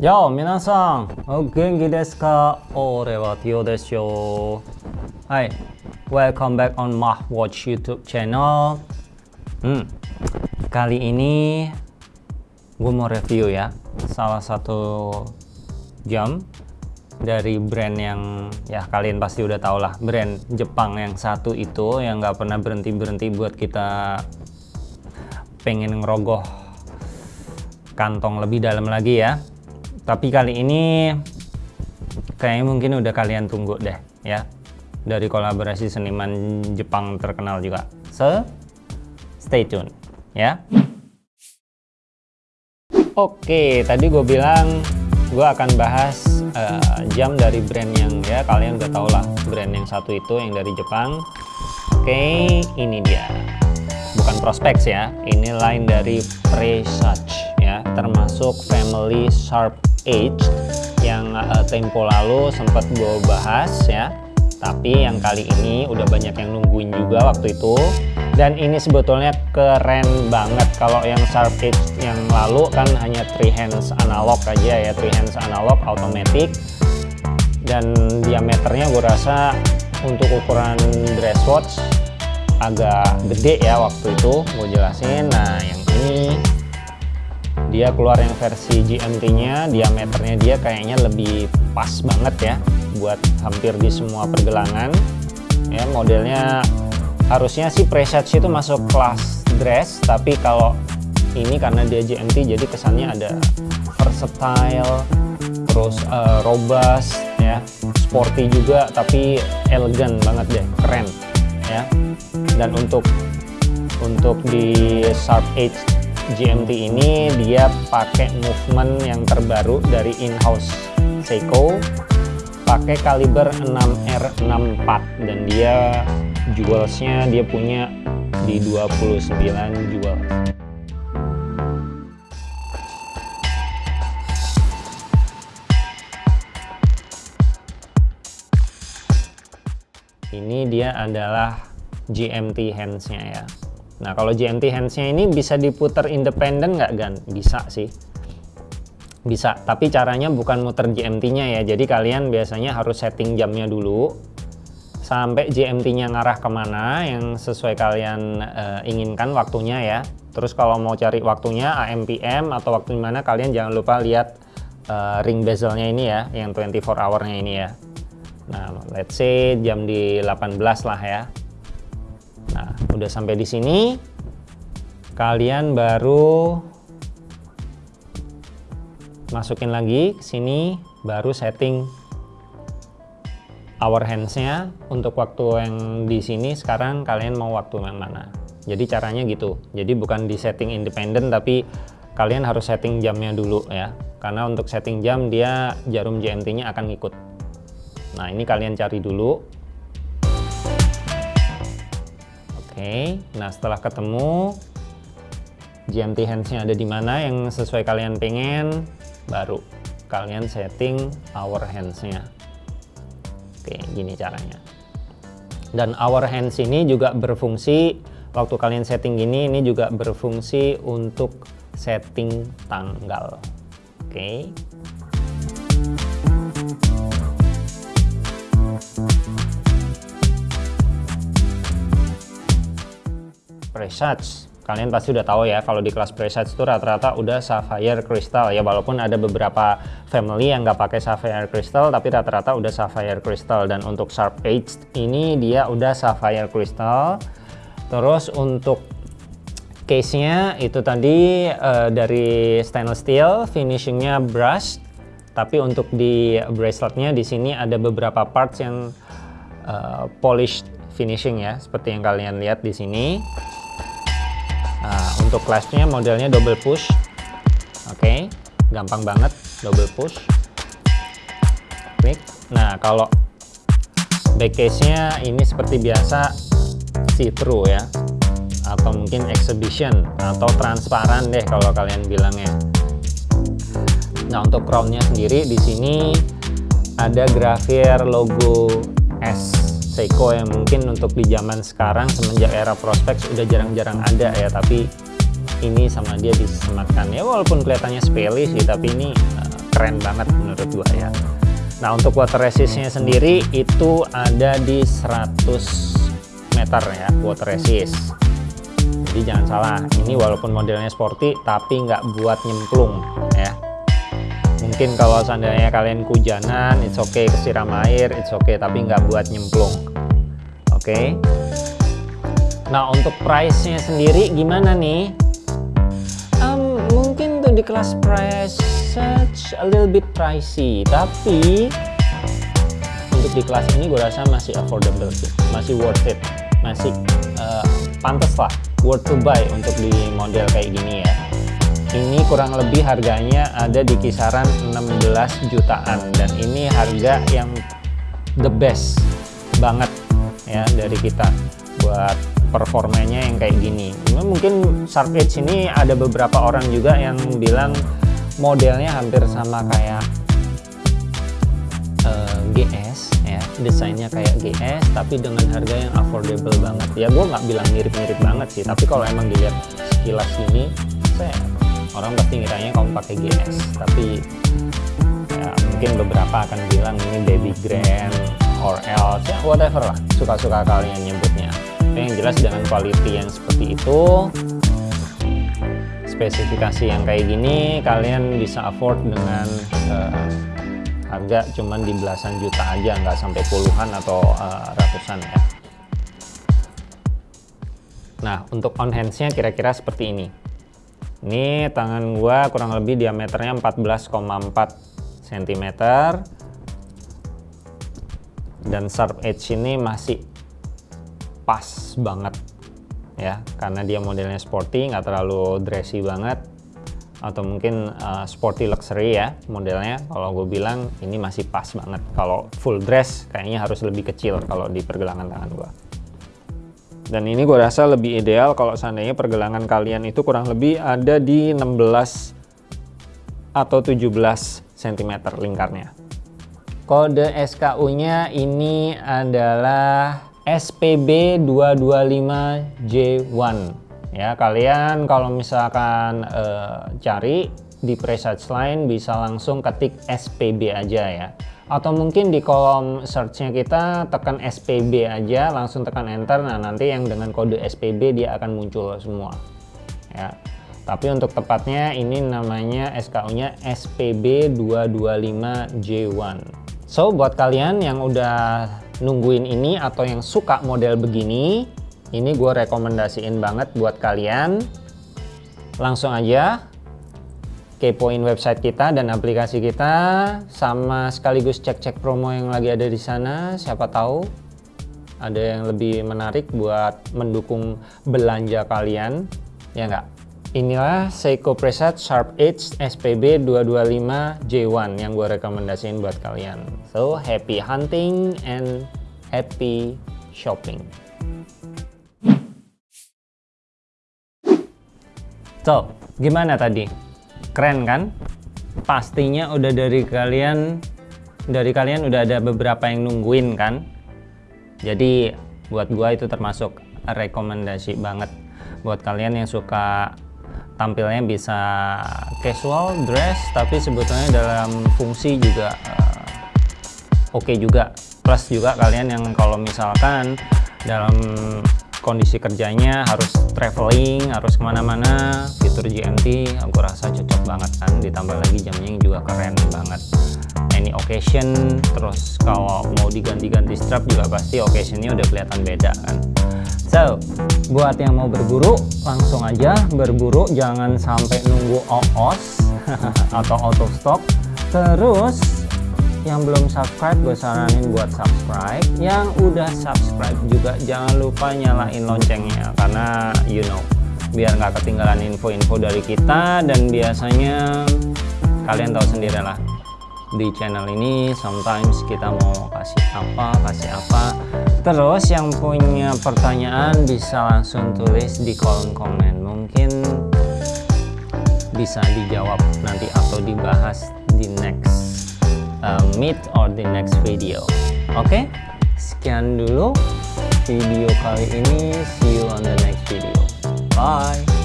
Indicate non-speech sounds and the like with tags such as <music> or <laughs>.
Yo, 皆さん、お元気ですか俺はティオですよ。Hai, welcome back on Mah Watch YouTube channel. Hmm, kali ini gue mau review ya salah satu jam dari brand yang ya kalian pasti udah tau lah brand Jepang yang satu itu yang nggak pernah berhenti berhenti buat kita pengen ngerogoh kantong lebih dalam lagi ya tapi kali ini kayaknya mungkin udah kalian tunggu deh ya. Dari kolaborasi seniman Jepang terkenal juga. So stay tune ya. Oke tadi gue bilang gue akan bahas uh, jam dari brand yang ya kalian udah tau lah brand yang satu itu yang dari Jepang. Oke ini dia. Bukan prospek ya. Ini line dari Presage ya termasuk family Sharp Age yang uh, tempo lalu sempat gue bahas ya. Tapi yang kali ini udah banyak yang nungguin juga waktu itu. Dan ini sebetulnya keren banget kalau yang Sharp Age yang lalu kan hanya three hands analog aja ya three hands analog automatic. Dan diameternya gue rasa untuk ukuran dress watch agak gede ya waktu itu gue jelasin. Nah yang ini dia keluar yang versi GMT-nya diameternya dia kayaknya lebih pas banget ya buat hampir di semua pergelangan. Ya modelnya harusnya sih Presage itu masuk kelas dress tapi kalau ini karena dia GMT jadi kesannya ada versatile terus uh, robust ya sporty juga tapi elegan banget deh keren ya. Dan untuk untuk di Sharp Edge GMT ini dia pakai movement yang terbaru dari in-house Seiko pakai kaliber 6R64 dan dia jewelsnya dia punya di 29 jewel. Ini dia adalah GMT handsnya ya Nah kalau GMT handsnya ini bisa diputar independen nggak Gan? Bisa sih. Bisa, tapi caranya bukan muter GMT-nya ya. Jadi kalian biasanya harus setting jamnya dulu. Sampai GMT-nya ngarah ke mana yang sesuai kalian uh, inginkan waktunya ya. Terus kalau mau cari waktunya AM/PM atau waktu mana kalian jangan lupa lihat uh, ring bezelnya ini ya, yang 24 hour-nya ini ya. Nah, let's say jam di 18 lah ya. Nah, udah sampai di sini, kalian baru masukin lagi ke sini, baru setting hour hands-nya untuk waktu yang di sini sekarang kalian mau waktu yang mana. Jadi caranya gitu. Jadi bukan di setting independen tapi kalian harus setting jamnya dulu ya. Karena untuk setting jam dia jarum GMT-nya akan ngikut. Nah, ini kalian cari dulu Oke, nah setelah ketemu GMT handsnya ada di mana yang sesuai kalian pengen, baru kalian setting hour handsnya. Oke, gini caranya. Dan hour hands ini juga berfungsi, waktu kalian setting gini, ini juga berfungsi untuk setting tanggal. Oke. Presage kalian pasti udah tahu ya kalau di kelas Presage itu rata-rata udah Sapphire Crystal ya. Walaupun ada beberapa family yang nggak pakai Sapphire Crystal tapi rata-rata udah Sapphire Crystal. Dan untuk Sharp Edge ini dia udah Sapphire Crystal. Terus untuk case-nya itu tadi uh, dari stainless steel finishingnya brush tapi untuk di braceletnya di sini ada beberapa parts yang uh, polished finishing ya seperti yang kalian lihat di sini Nah, untuk clashnya modelnya double push. Oke, okay, gampang banget double push. Quick. Nah, kalau back case-nya ini seperti biasa see-through ya. Atau mungkin exhibition atau transparan deh kalau kalian bilangnya. Nah, untuk crown-nya sendiri di sini ada grafir logo S Seiko yang mungkin untuk di zaman sekarang semenjak era prospek sudah jarang-jarang ada ya. Tapi ini sama dia disematkan. Ya walaupun kelihatannya sepele sih tapi ini uh, keren banget menurut gua ya. Nah untuk water resistnya sendiri itu ada di 100 meter ya water resist. Jadi jangan salah ini walaupun modelnya sporty tapi nggak buat nyemplung mungkin kalau seandainya kalian kujanan it's okay kesiram air it's okay tapi nggak buat nyemplung. Oke? Okay? nah untuk price nya sendiri gimana nih? Um, mungkin tuh di kelas price such a little bit pricey tapi untuk di kelas ini gue rasa masih affordable sih. Masih worth it. Masih uh, pantas lah worth to buy untuk di model kayak gini ya ini kurang lebih harganya ada di kisaran 16 jutaan. Dan ini harga yang the best banget ya dari kita buat performanya yang kayak gini. Mungkin Sharp Edge ini ada beberapa orang juga yang bilang modelnya hampir sama kayak eh, GS ya. Desainnya kayak GS tapi dengan harga yang affordable banget. Ya gue nggak bilang mirip-mirip banget sih tapi kalau emang dilihat sekilas ini saya orang pasti ngiranya kamu pakai GS tapi ya, mungkin beberapa akan bilang ini baby grand or else ya whatever lah suka-suka kalian nyebutnya. Tapi yang jelas dengan quality yang seperti itu spesifikasi yang kayak gini kalian bisa afford dengan uh, harga cuman di belasan juta aja nggak sampai puluhan atau uh, ratusan ya. Nah untuk on handsnya kira-kira seperti ini ini tangan gua kurang lebih diameternya 14,4 cm dan sharp edge ini masih pas banget ya. Karena dia modelnya sporty nggak terlalu dressy banget. Atau mungkin uh, sporty luxury ya modelnya. Kalau gue bilang ini masih pas banget. Kalau full dress kayaknya harus lebih kecil kalau di pergelangan tangan gue dan ini gue rasa lebih ideal kalau seandainya pergelangan kalian itu kurang lebih ada di 16 atau 17 cm lingkarnya. Kode SKU nya ini adalah SPB 225J1 ya kalian kalau misalkan uh, cari di presage line bisa langsung ketik SPB aja ya atau mungkin di kolom searchnya kita tekan SPB aja langsung tekan enter. Nah nanti yang dengan kode SPB dia akan muncul semua. Ya. Tapi untuk tepatnya ini namanya SKU nya SPB 225J1 so buat kalian yang udah nungguin ini atau yang suka model begini ini gue rekomendasiin banget buat kalian. Langsung aja kepoin website kita dan aplikasi kita sama sekaligus cek-cek promo yang lagi ada di sana siapa tahu ada yang lebih menarik buat mendukung belanja kalian ya enggak inilah Seiko Preset Sharp Edge SPB 225 J1 yang gue rekomendasiin buat kalian. So happy hunting and happy shopping. So gimana tadi keren kan? Pastinya udah dari kalian dari kalian udah ada beberapa yang nungguin kan? Jadi buat gua itu termasuk rekomendasi banget buat kalian yang suka tampilnya bisa casual dress tapi sebetulnya dalam fungsi juga uh, oke okay juga. Plus juga kalian yang kalau misalkan dalam kondisi kerjanya harus traveling harus ke mana-mana. Fitur GMT aku rasa cocok banget kan. Ditambah lagi jamnya juga keren banget. Any occasion terus kalau mau diganti-ganti strap juga pasti occasionnya udah kelihatan beda kan. So buat yang mau berburu langsung aja berburu. Jangan sampai nunggu OOS <laughs> atau auto stock terus yang belum subscribe gue saranin buat subscribe. Yang udah subscribe juga jangan lupa nyalain loncengnya karena you know biar nggak ketinggalan info-info dari kita dan biasanya kalian tahu sendiri lah di channel ini sometimes kita mau kasih apa kasih apa. Terus yang punya pertanyaan bisa langsung tulis di kolom komen. Mungkin bisa dijawab nanti atau dibahas di next uh, meet or the next video. Oke? Okay? sekian dulu video kali ini. See you on the next video. Bye